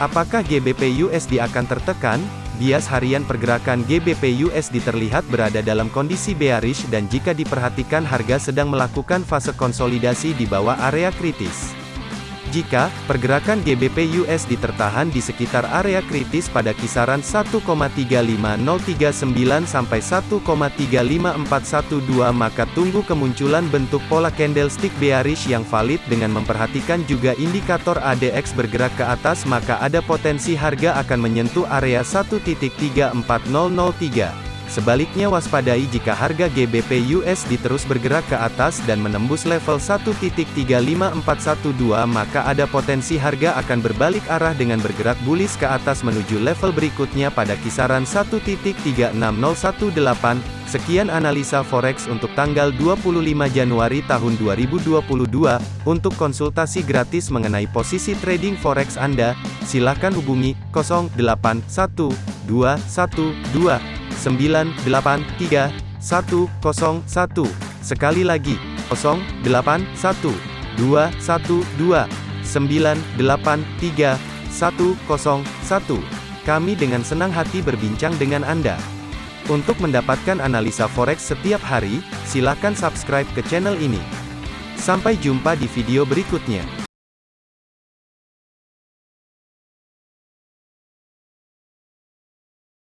Apakah GBP USD akan tertekan? Bias harian pergerakan GBP USD terlihat berada dalam kondisi bearish dan jika diperhatikan harga sedang melakukan fase konsolidasi di bawah area kritis. Jika pergerakan GBP USD tertahan di sekitar area kritis pada kisaran 1,35039 sampai 1,35412 maka tunggu kemunculan bentuk pola candlestick bearish yang valid dengan memperhatikan juga indikator ADX bergerak ke atas maka ada potensi harga akan menyentuh area 1.34003. Sebaliknya waspadai jika harga GBP USD terus bergerak ke atas dan menembus level 1.35412 maka ada potensi harga akan berbalik arah dengan bergerak bullish ke atas menuju level berikutnya pada kisaran 1.36018. Sekian analisa forex untuk tanggal 25 Januari tahun 2022. Untuk konsultasi gratis mengenai posisi trading forex Anda, silakan hubungi 081212 983 101. Sekali lagi, 081 212 983 101. Kami dengan senang hati berbincang dengan Anda. Untuk mendapatkan analisa forex setiap hari, silakan subscribe ke channel ini. Sampai jumpa di video berikutnya.